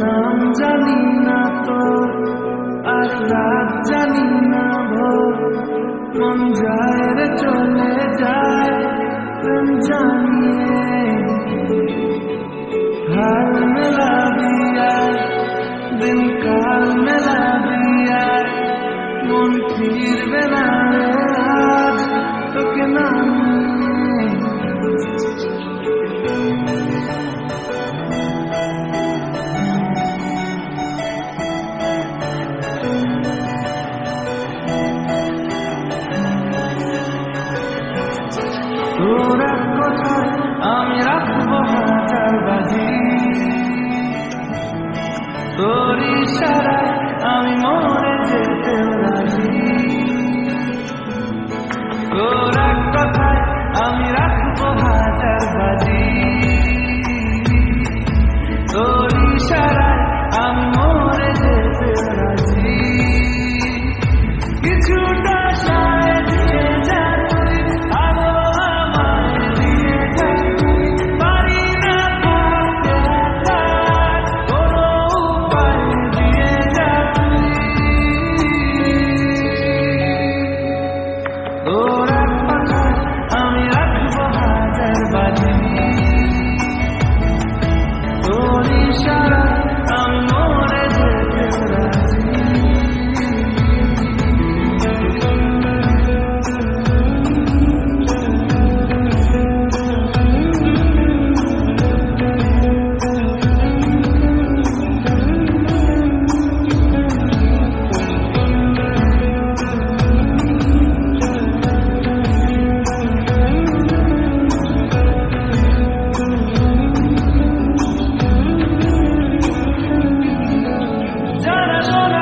নাম জানি না তো, আর রাত জানি না ভোর মন যায় চলে যায় প্রেম জানিয়ে। হাল মেলা দিয়া দিন কাল মেলা দিয়া, মন ফিরবে না আমি রাখব হাজার বাজি। তোর আমি মরে যেতে রাজি। তোর Ahora There's